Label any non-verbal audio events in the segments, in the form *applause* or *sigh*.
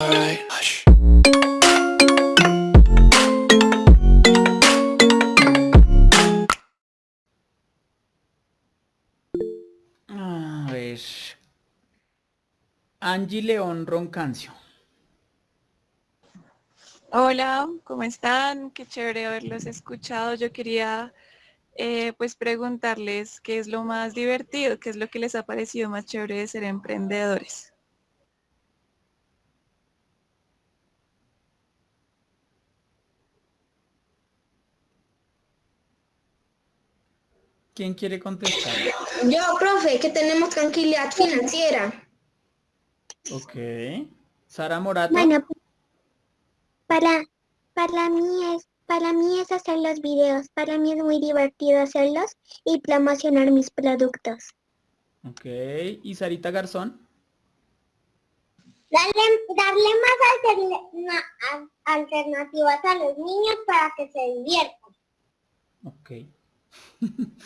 Hush. A ver. Angie León Roncancio. Hola, ¿cómo están? Qué chévere haberlos escuchado. Yo quería eh, pues preguntarles qué es lo más divertido, qué es lo que les ha parecido más chévere de ser emprendedores. ¿Quién quiere contestar? Yo, profe, que tenemos tranquilidad financiera. Ok. Sara Morato. Bueno, para, para mí es, para mí es hacer los videos. Para mí es muy divertido hacerlos y promocionar mis productos. Ok. ¿Y Sarita Garzón? Darle, darle más alternativas a los niños para que se diviertan. Ok. *laughs*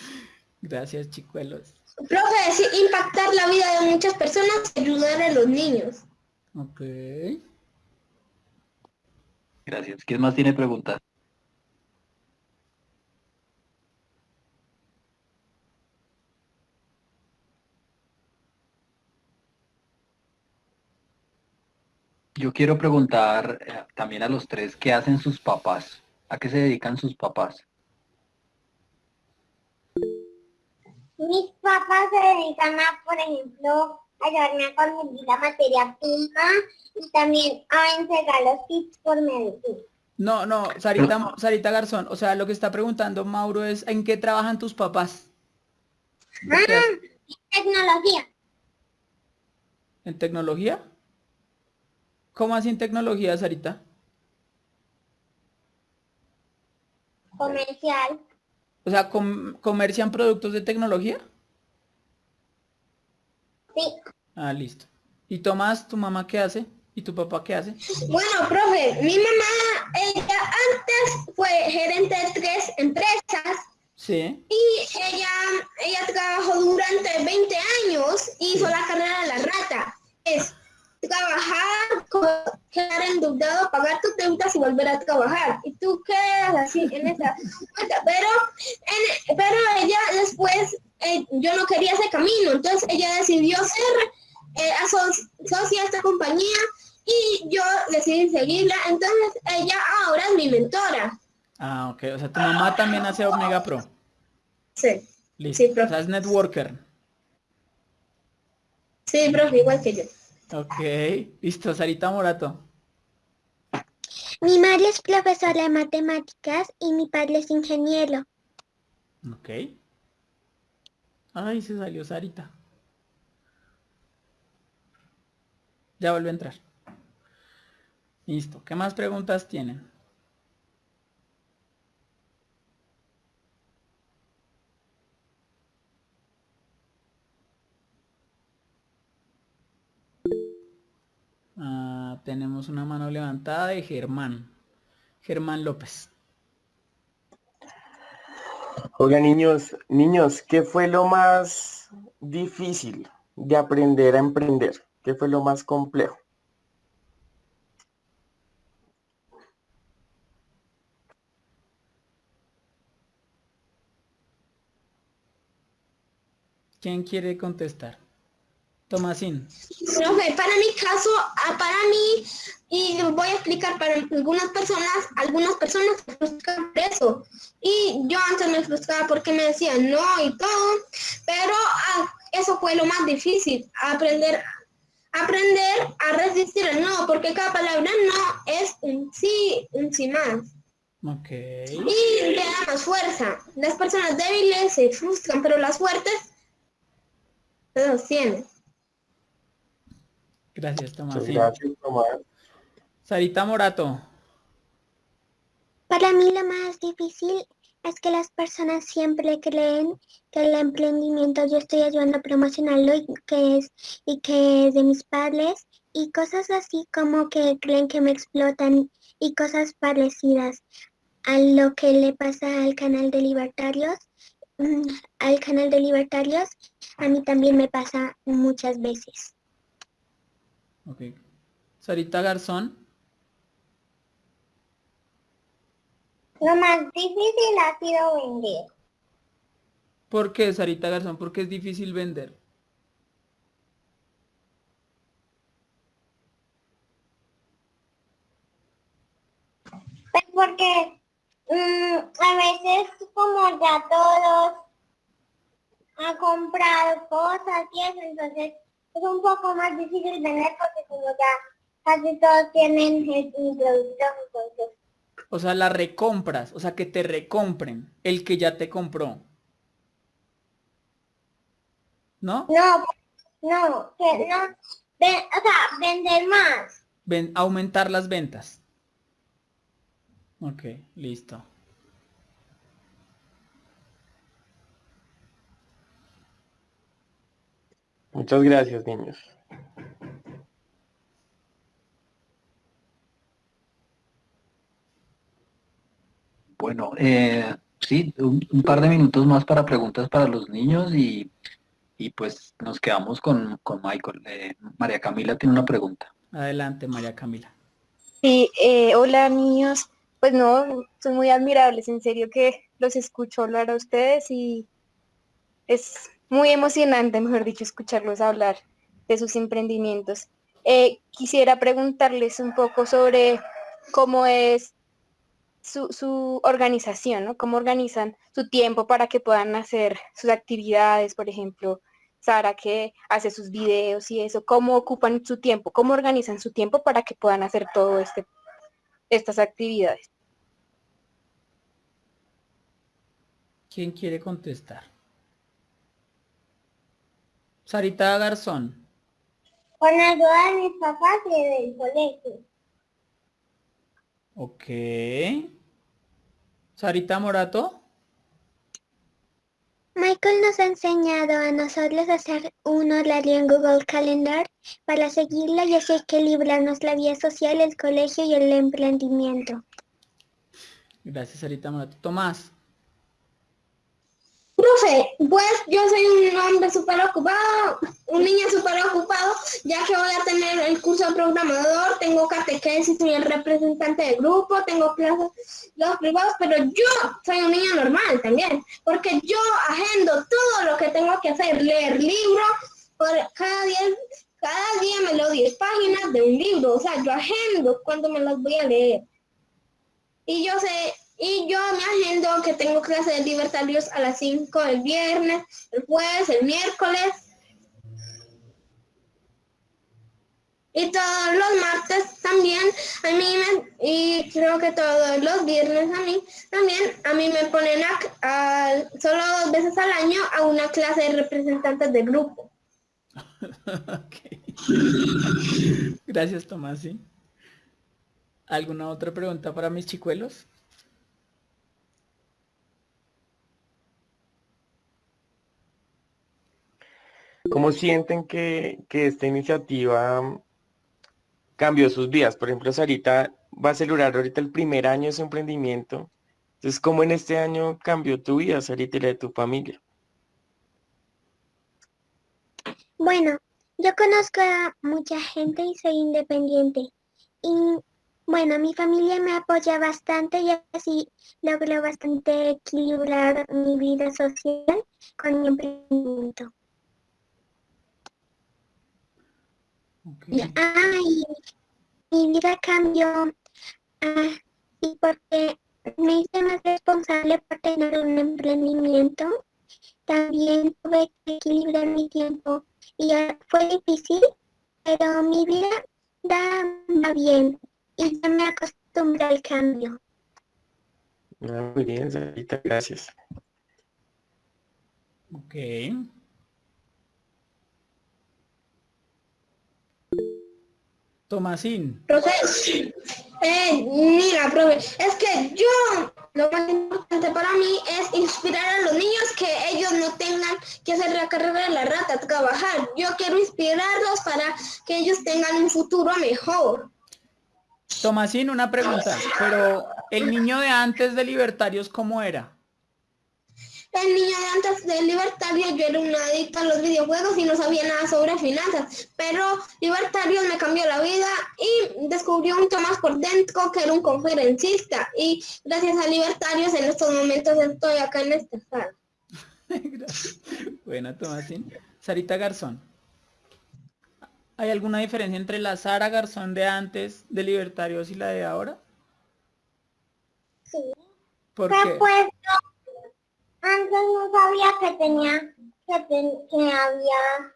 Gracias, chicuelos. Profe, sí, impactar la vida de muchas personas y ayudar a los niños. Ok. Gracias. ¿Quién más tiene preguntas? Yo quiero preguntar eh, también a los tres, ¿qué hacen sus papás? ¿A qué se dedican sus papás? Mis papás se dedican a, por ejemplo, ayudarme a conseguir la materia prima y también a entregar los tips por medicina. No, no, Sarita, Sarita Garzón. O sea, lo que está preguntando Mauro es ¿en qué trabajan tus papás? ¿Qué hacen? Tecnología. ¿En tecnología? ¿Cómo así en tecnología, Sarita? comercial. O sea, com- ¿comercian productos de tecnología? Sí. Ah, listo. ¿Y Tomás, tu mamá qué hace? ¿Y tu papá qué hace? Bueno, profe, mi mamá, ella antes fue gerente de tres empresas Sí. y ella, ella trabajó durante 20 años y hizo la carrera de la rata. Es trabajar, co- quedar endeudado, pagar tus deudas y volver a trabajar. Y tú quedas así en esa cuenta. Pero, en- pero ella después, eh, yo no quería ese camino, entonces ella decidió ser eh, aso- socia de esta compañía y yo decidí seguirla. Entonces ella ahora es mi mentora. Ah, ok. O sea, tu mamá también hace Omega Pro. Sí, Listo. Sí, profe. o sea, es networker. sí, profe, igual que yo. Ok. Listo, Sarita Morato. Mi madre es profesora de matemáticas y mi padre es ingeniero. Ok. Ay, se salió Sarita. Ya vuelve a entrar. Listo. ¿Qué más preguntas tienen? Ah, tenemos una mano levantada de Germán. Germán López. Oiga, niños, niños, ¿qué fue lo más difícil de aprender a emprender? ¿Qué fue lo más complejo? ¿Quién quiere contestar? Tomasín. Profe, para mi caso, ah, para mí, y voy a explicar para algunas personas, algunas personas se frustran por eso. Y yo antes me frustraba porque me decían no y todo, pero ah, eso fue lo más difícil, aprender, aprender a resistir el no, porque cada palabra no es un sí, un sí más. Ok. Y te da más fuerza. Las personas débiles se frustran, pero las fuertes se sostienen. Gracias, Muchas Tomasín. gracias, Tomás. Sarita Morato. Para mí lo más difícil es que las personas siempre creen que el emprendimiento yo estoy ayudando a promocionarlo y que es, y que es de mis padres y cosas así como que creen que me explotan y cosas parecidas a lo que le pasa al canal de libertarios. Mm, Al canal de libertarios a mí también me pasa muchas veces. Ok. Sarita Garzón. Lo más difícil ha sido vender. ¿Por qué, Sarita Garzón? ¿Por qué es difícil vender? Pues porque mm, a veces como ya todos han comprado cosas y eso, entonces es un poco más difícil vender porque como ya casi todos tienen el producto, entonces O sea, la recompras, o sea, que te recompren el que ya te compró. ¿No? no, no, que no, o sea, vender más. Ven, aumentar las ventas. Ok, listo. Muchas gracias, niños. Bueno, eh, sí, un, un par de minutos más para preguntas para los niños y, y pues nos quedamos con, con Michael. Eh, María Camila tiene una pregunta. Adelante, María Camila. Sí, eh, hola niños. Pues no, son muy admirables, en serio que los escucho hablar a ustedes y es muy emocionante, mejor dicho, escucharlos hablar de sus emprendimientos. Eh, quisiera preguntarles un poco sobre cómo es su, su organización, ¿no? Cómo organizan su tiempo para que puedan hacer sus actividades, por ejemplo, Sara que hace sus videos y eso, cómo ocupan su tiempo, cómo organizan su tiempo para que puedan hacer todo este estas actividades. ¿Quién quiere contestar? Sarita Garzón. Con ayuda de mis papás y del colegio. Ok. Sarita Morato. Michael nos ha enseñado a nosotros a hacer un horario en Google Calendar para seguirlo y así equilibrarnos la vida social, el colegio y el emprendimiento. Gracias, Sarita Morato. Tomás. Profe, pues yo soy un hombre súper ocupado, un niño súper ocupado, ya que voy a tener el curso de programador, tengo catequesis, soy el representante del grupo, tengo clases los privados, pero yo soy un niño normal también, porque yo agendo todo lo que tengo que hacer, leer libros, por cada día, cada día me leo 10 páginas de un libro, o sea, yo agendo cuando me las voy a leer. Y yo sé, y yo me agendo que tengo clases de libertarios a las 5 el viernes, el jueves, el miércoles. Y todos los martes también, a mí me, y creo que todos los viernes a mí, también a mí me ponen solo dos veces al año a una clase de representantes de grupo. *laughs* Gracias, Tomás. ¿sí? ¿Alguna otra pregunta para mis chicuelos? ¿Cómo sienten que, que esta iniciativa mm, cambió sus vidas? Por ejemplo, Sarita va a celebrar ahorita el primer año de su emprendimiento. Entonces, ¿cómo en este año cambió tu vida, Sarita, y la de tu familia? Bueno, yo conozco a mucha gente y soy independiente. Y bueno, mi familia me apoya bastante y así logro bastante equilibrar mi vida social con mi emprendimiento. Y mi vida cambió ah, sí, porque me hice más responsable por tener un emprendimiento. También tuve que equilibrar mi tiempo y ah, fue difícil, pero mi vida da, va bien y ya me acostumbré al cambio. Ah, muy bien, Sarita, gracias. Ok. Tomasín. Profe, eh, mira, profe, es que yo, lo más importante para mí es inspirar a los niños que ellos no tengan que hacer la carrera de la rata, trabajar. Yo quiero inspirarlos para que ellos tengan un futuro mejor. Tomasín, una pregunta. Pero el niño de antes de Libertarios, ¿cómo era? El niño de antes de Libertario, yo era una adicta a los videojuegos y no sabía nada sobre finanzas, pero Libertario me cambió la vida y descubrió un Tomás por dentro que era un conferencista y gracias a Libertarios en estos momentos estoy acá en esta sala. Gracias. Buena, Tomasín. Sarita Garzón. ¿Hay alguna diferencia entre la Sara Garzón de antes de Libertarios y la de ahora? Sí. ¿Por qué? pues antes no sabía que tenía que, ten- que había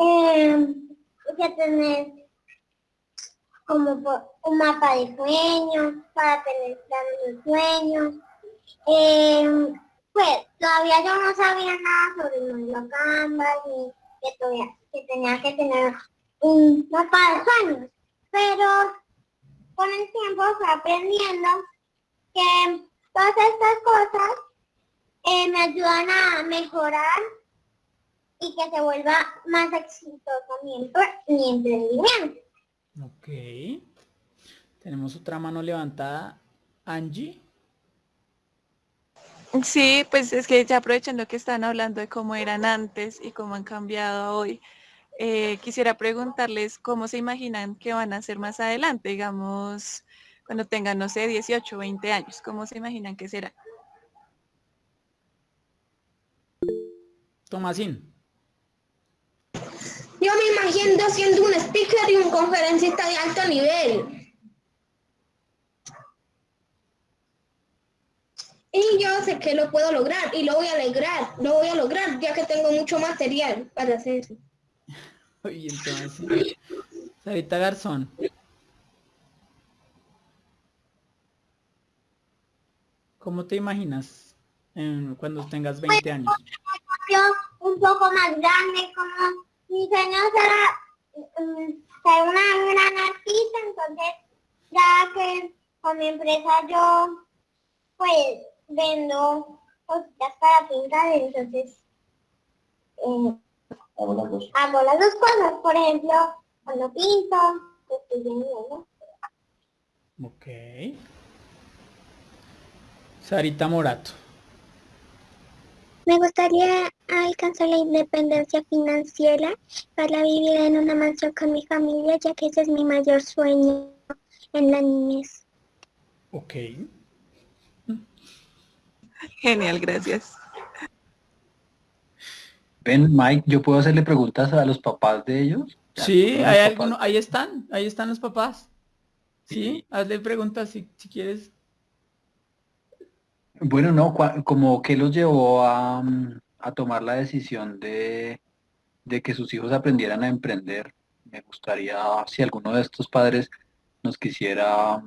eh, que tener como un mapa de sueños para tener los sueños. Eh, pues todavía yo no sabía nada sobre el modelo Canvas ni que, todavía, que tenía que tener un mapa de sueños. Pero con el tiempo fui aprendiendo que todas estas cosas eh, me ayudan a mejorar y que se vuelva más exitoso mi, mi emprendimiento. Ok. Tenemos otra mano levantada. Angie. Sí, pues es que ya aprovechando que están hablando de cómo eran antes y cómo han cambiado hoy, eh, quisiera preguntarles cómo se imaginan que van a ser más adelante, digamos, cuando tengan, no sé, 18 o 20 años, ¿cómo se imaginan que será? Tomasín. Yo me imagino siendo un speaker y un conferencista de alto nivel. Y yo sé que lo puedo lograr y lo voy a lograr, lo voy a lograr ya que tengo mucho material para hacer. *laughs* Oye, Tomasín. Sarita Garzón. ¿Cómo te imaginas em, cuando tengas 20 años? Yo un poco más grande, como mi sueño será ser una gran artista, entonces ya que con mi empresa yo pues vendo cositas para pintar, entonces eh, hago las dos cosas, por ejemplo, cuando pinto, estoy vendiendo. Ok. Sarita Morato. Me gustaría alcanzar la independencia financiera para vivir en una mansión con mi familia, ya que ese es mi mayor sueño en la niñez. Ok. Genial, gracias. Ven, Mike, ¿yo puedo hacerle preguntas a los papás de ellos? Sí, ahí están, ahí están los papás. Sí, Sí. hazle preguntas si, si quieres. Bueno, no, como que los llevó a, mm, a tomar la decisión de, de que sus hijos aprendieran a emprender. Me gustaría si alguno de estos padres nos quisiera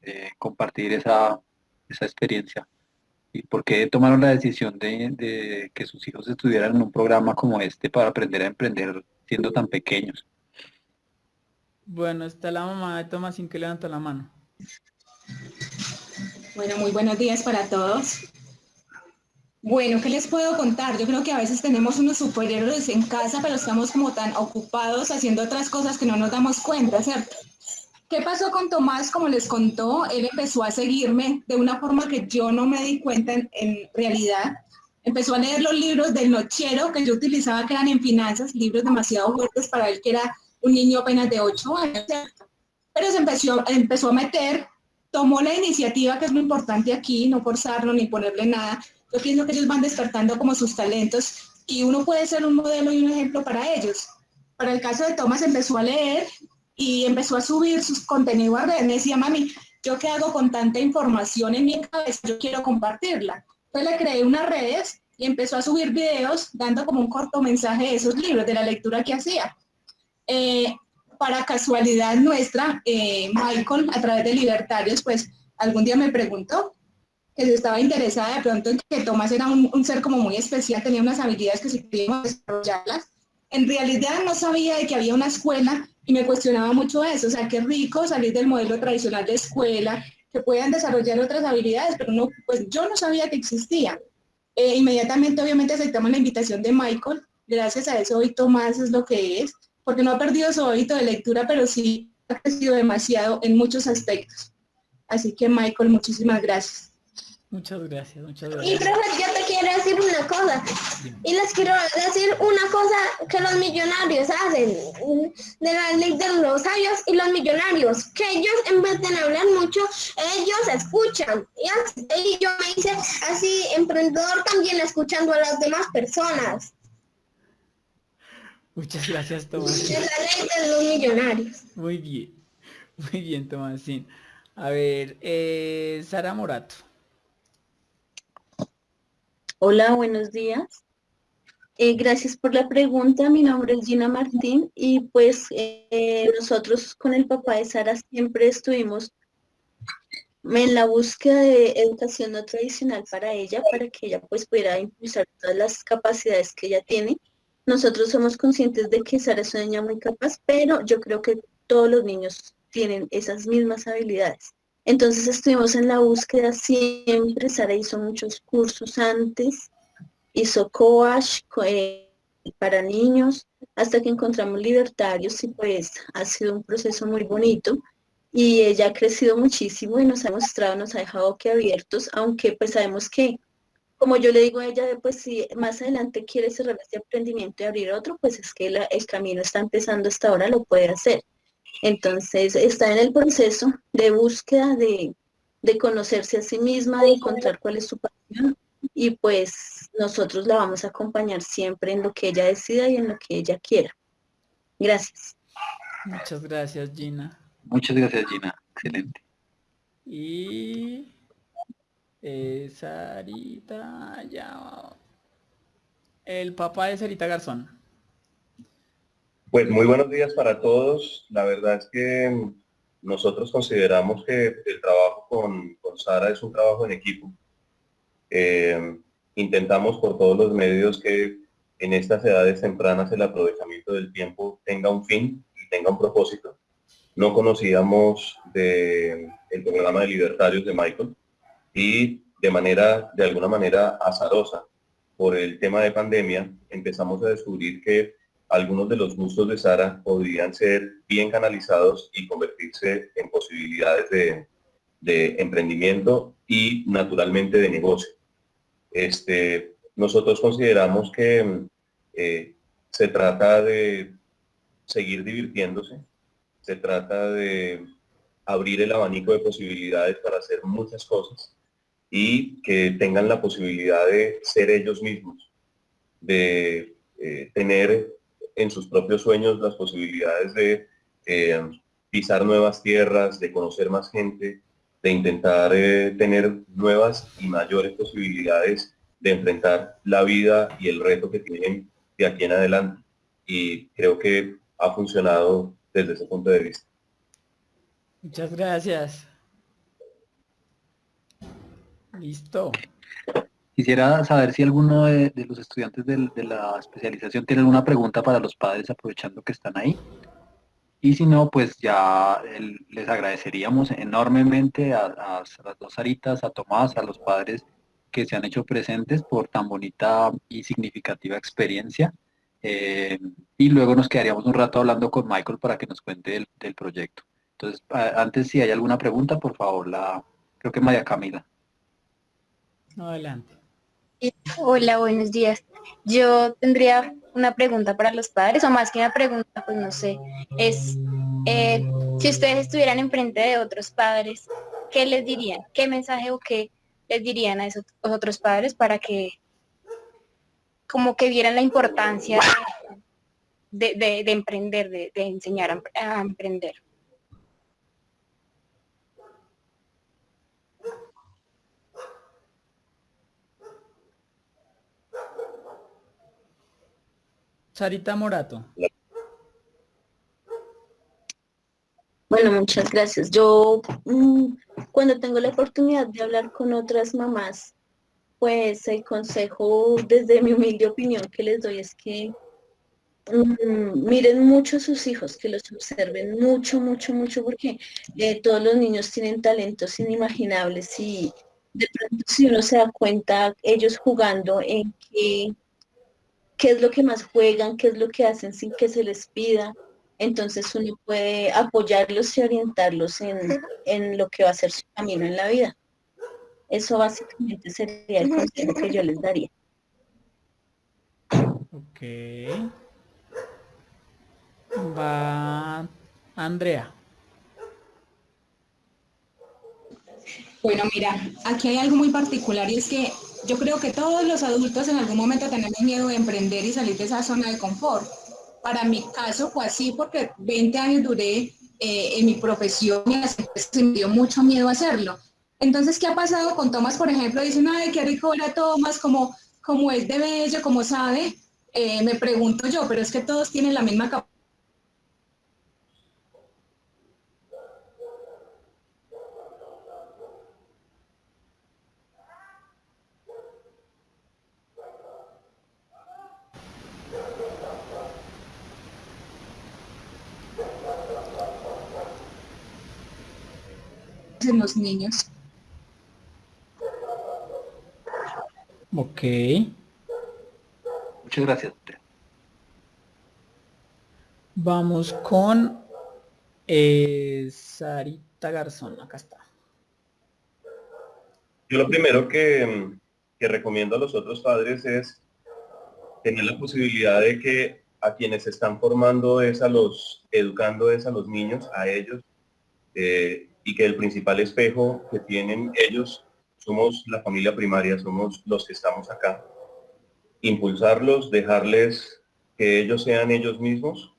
eh, compartir esa, esa experiencia. ¿Y por qué tomaron la decisión de, de que sus hijos estudiaran en un programa como este para aprender a emprender siendo tan pequeños? Bueno, está la mamá de Tomasín que levantó la mano. Bueno, muy buenos días para todos. Bueno, ¿qué les puedo contar? Yo creo que a veces tenemos unos superhéroes en casa, pero estamos como tan ocupados haciendo otras cosas que no nos damos cuenta, ¿cierto? ¿Qué pasó con Tomás? Como les contó, él empezó a seguirme de una forma que yo no me di cuenta en, realidad. Empezó a leer los libros del nochero que yo utilizaba, que eran en finanzas, libros demasiado fuertes para él, que era un niño apenas de 8 años. Pero se empezó, empezó a meter tomó la iniciativa, que es lo importante aquí, no forzarlo ni ponerle nada. Yo pienso que ellos van despertando como sus talentos y uno puede ser un modelo y un ejemplo para ellos. Para el caso de Tomás empezó a leer y empezó a subir sus contenidos a redes. Me decía, mami, ¿yo qué hago con tanta información en mi cabeza? Yo quiero compartirla. Entonces le creé unas redes y empezó a subir videos dando como un corto mensaje de esos libros, de la lectura que hacía. Eh, para casualidad nuestra, eh, Michael, a través de Libertarios, pues algún día me preguntó que si estaba interesada de pronto en que Tomás era un, un ser como muy especial, tenía unas habilidades que si queríamos desarrollarlas. En realidad no sabía de que había una escuela y me cuestionaba mucho eso, o sea, qué rico salir del modelo tradicional de escuela, que puedan desarrollar otras habilidades, pero no, pues yo no sabía que existía. Eh, inmediatamente, obviamente, aceptamos la invitación de Michael. Gracias a eso hoy Tomás es lo que es porque no ha perdido su hábito de lectura, pero sí ha crecido demasiado en muchos aspectos. Así que Michael, muchísimas gracias. Muchas gracias, muchas Y gracias. profe, yo te quiero quiero decir una cosa. Y les quiero decir una cosa que los millonarios hacen de la ley de los sabios y los millonarios, que ellos en vez de hablar mucho, ellos escuchan. Y, yo me hice así emprendedor también escuchando a las demás personas. Muchas gracias, Tomás. Es la ley de los millonarios. Muy bien, muy bien, Tomasín. A ver, eh, Sara Morato. Hola, buenos días. Eh, gracias por la pregunta. Mi nombre es Gina Martín y pues eh, nosotros con el papá de Sara siempre estuvimos en la búsqueda de educación no tradicional para ella, para que ella pues pudiera impulsar todas las capacidades que ella tiene. Nosotros somos conscientes de que Sara es una niña muy capaz, pero yo creo que todos los niños tienen esas mismas habilidades. Entonces estuvimos en la búsqueda siempre, Sara hizo muchos cursos antes, hizo coach eh, para niños, hasta que encontramos libertarios y pues ha sido un proceso muy bonito y ella ha crecido muchísimo y nos ha mostrado, nos ha dejado que abiertos, aunque pues sabemos que, como yo le digo a ella, pues si más adelante quiere cerrar este emprendimiento y abrir otro, pues es que el camino está empezando hasta ahora, lo puede hacer. Entonces está en el proceso de búsqueda de, conocerse a sí misma, de encontrar cuál es su pasión y pues nosotros la vamos a acompañar siempre en lo que ella decida y en lo que ella quiera. Gracias. Muchas gracias, Gina. Muchas gracias, Gina. Excelente. Y eh, Sarita, ya. El papá de Sarita Garzón. Pues muy buenos días para todos. La verdad es que nosotros consideramos que el trabajo con, Sara es un trabajo en equipo. Eh, intentamos por todos los medios que en estas edades tempranas el aprovechamiento del tiempo tenga un fin y tenga un propósito. No conocíamos de, el programa de libertarios de Michael y de manera, de alguna manera azarosa, por el tema de pandemia, empezamos a descubrir que algunos de los gustos de Sara podrían ser bien canalizados y convertirse en posibilidades de, emprendimiento y naturalmente de negocio. Este, nosotros consideramos que eh, se trata de seguir divirtiéndose, se trata de abrir el abanico de posibilidades para hacer muchas cosas y que tengan la posibilidad de ser ellos mismos, de eh, tener en sus propios sueños las posibilidades de eh, pisar nuevas tierras, de conocer más gente, de intentar eh, tener nuevas y mayores posibilidades de enfrentar la vida y el reto que tienen de aquí en adelante. Y creo que ha funcionado desde ese punto de vista. Muchas gracias. Listo. Quisiera saber si alguno de, los estudiantes de, la especialización tiene alguna pregunta para los padres, aprovechando que están ahí. Y si no, pues ya les agradeceríamos enormemente a, las dos Aritas, a Tomás, a los padres que se han hecho presentes por tan bonita y significativa experiencia. Eh, y luego nos quedaríamos un rato hablando con Michael para que nos cuente del, del proyecto. Entonces, antes si hay alguna pregunta, por favor, la creo que María Camila. Adelante. Hola, buenos días. Yo tendría una pregunta para los padres, o más que una pregunta, pues no sé, es eh, si ustedes estuvieran enfrente de otros padres, ¿qué les dirían? ¿Qué mensaje o qué les dirían a esos otros padres para que como que vieran la importancia de, emprender, de, enseñar a emprender? Sarita Morato. Bueno, muchas gracias. Yo mm, cuando tengo la oportunidad de hablar con otras mamás, pues el consejo desde mi humilde opinión que les doy es que mm, miren mucho a sus hijos, que los observen mucho, mucho, mucho, porque eh, todos los niños tienen talentos inimaginables y de pronto si uno se da cuenta, ellos jugando en que qué es lo que más juegan, qué es lo que hacen sin que se les pida. Entonces uno puede apoyarlos y orientarlos en, lo que va a ser su camino en la vida. Eso básicamente sería el consejo que yo les daría. Ok. Va Andrea. Bueno, mira, aquí hay algo muy particular y es que yo creo que todos los adultos en algún momento tenemos miedo de emprender y salir de esa zona de confort. Para mi caso fue así porque 20 años duré eh, en mi profesión y las empresas me dio mucho miedo hacerlo. Entonces, ¿qué ha pasado con Tomás, por ejemplo? Dicen, ay, qué rico era Tomás, como, como es de bello, como sabe. Eh, me pregunto yo, pero es que todos tienen la misma capacidad en los niños. Ok. Muchas gracias. Vamos con eh, Sarita Garzón. Acá está. Yo lo primero que, que recomiendo a los otros padres es tener la posibilidad de que a quienes están formando es a los, educando es a los niños, a ellos, eh, y que el principal espejo que tienen ellos somos la familia primaria, somos los que estamos acá. Impulsarlos, dejarles que ellos sean ellos mismos,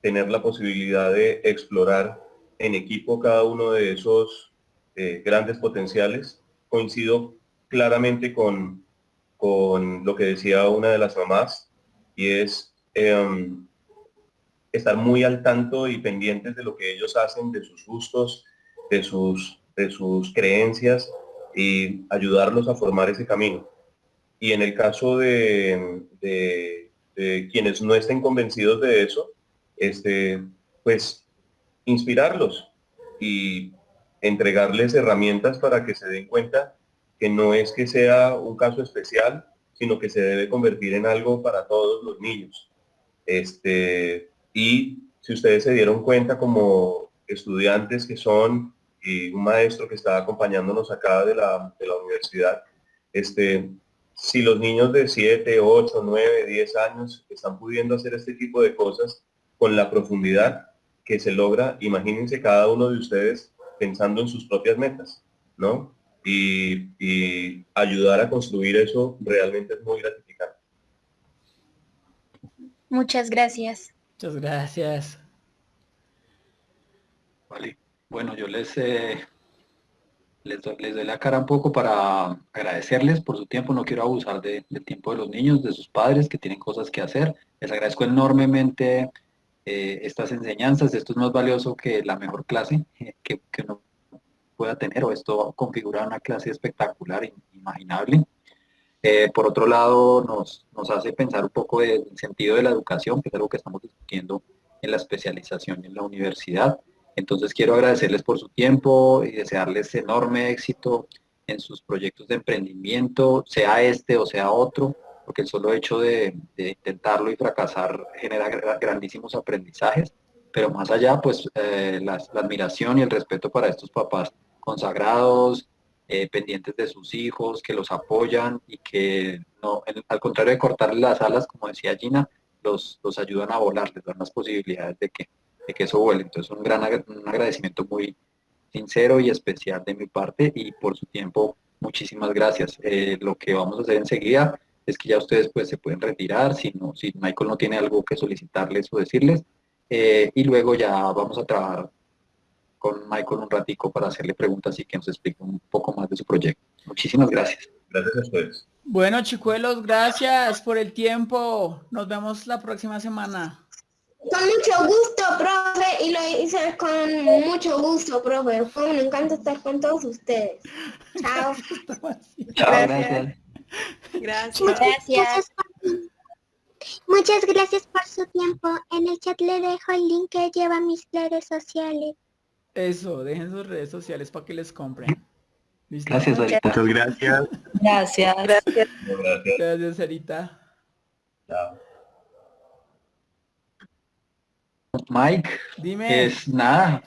tener la posibilidad de explorar en equipo cada uno de esos eh, grandes potenciales. Coincido claramente con, con lo que decía una de las mamás y es em, estar muy al tanto y pendientes de lo que ellos hacen, de sus gustos, de sus, de sus creencias y ayudarlos a formar ese camino. Y en el caso de, quienes no estén convencidos de eso, este, pues inspirarlos y entregarles herramientas para que se den cuenta que no es que sea un caso especial, sino que se debe convertir en algo para todos los niños. Este, y si ustedes se dieron cuenta como estudiantes que son y un maestro que está acompañándonos acá de la, de la universidad, este, si los niños de 7, 8, 9, 10 años están pudiendo hacer este tipo de cosas con la profundidad que se logra, imagínense cada uno de ustedes pensando en sus propias metas, ¿no? Y, y ayudar a construir eso realmente es muy gratificante. Muchas gracias. Muchas gracias. Vale. Bueno, yo les, eh, les, doy, la cara un poco para agradecerles por su tiempo. No quiero abusar del tiempo de los niños, de sus padres que tienen cosas que hacer. Les agradezco enormemente eh, estas enseñanzas. Esto es más valioso que la mejor clase eh, que, uno pueda tener o esto configura una clase espectacular, imaginable. por otro lado, nos, nos hace pensar un poco del sentido de la educación, que es algo que estamos discutiendo en la especialización en la universidad. Entonces quiero agradecerles por su tiempo y desearles enorme éxito en sus proyectos de emprendimiento, sea este o sea otro, porque el solo hecho de, intentarlo y fracasar genera grandísimos aprendizajes, pero más allá, pues eh, la, admiración y el respeto para estos papás consagrados, eh, pendientes de sus hijos, que los apoyan y que al contrario de cortarles las alas, como decía Gina, los ayudan a volar, les dan las posibilidades de que que eso vuele. Entonces un gran un agradecimiento muy sincero y especial de mi parte y por su tiempo, muchísimas gracias. Eh, lo que vamos a hacer enseguida es que ya ustedes pues se pueden retirar si, no, si Michael no tiene algo que solicitarles o decirles eh, y luego ya vamos a trabajar con Michael un ratico para hacerle preguntas y que nos explique un poco más de su proyecto. Muchísimas gracias. Gracias a ustedes. Bueno, chicuelos, gracias por el tiempo. Nos vemos la próxima semana. Con mucho gusto, profe, y lo hice con mucho gusto, profe. Fue un encanto estar con todos ustedes. Chao. *laughs* Chao, gracias. Gracias. Muchas, Muchas gracias por su tiempo. En el chat le dejo el link que lleva mis redes sociales. Eso, dejen sus redes sociales para que les compren. Gracias, Sarita. Muchas gracias. Gracias. Gracias. Gracias, Sarita. Chao. Mike, Dime. es nada,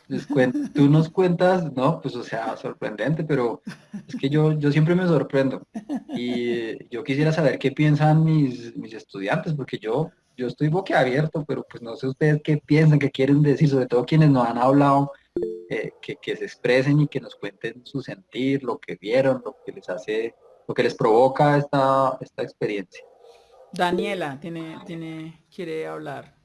tú nos cuentas, no, pues o sea, sorprendente, pero es que yo, yo siempre me sorprendo. Y yo quisiera saber qué piensan mis, mis estudiantes, porque yo, yo estoy boquiabierto, pero pues no sé ustedes qué piensan, qué quieren decir, sobre todo quienes nos han hablado, eh, que, que se expresen y que nos cuenten su sentir, lo que vieron, lo que les hace, lo que les provoca esta, esta experiencia. Daniela tiene, tiene, quiere hablar.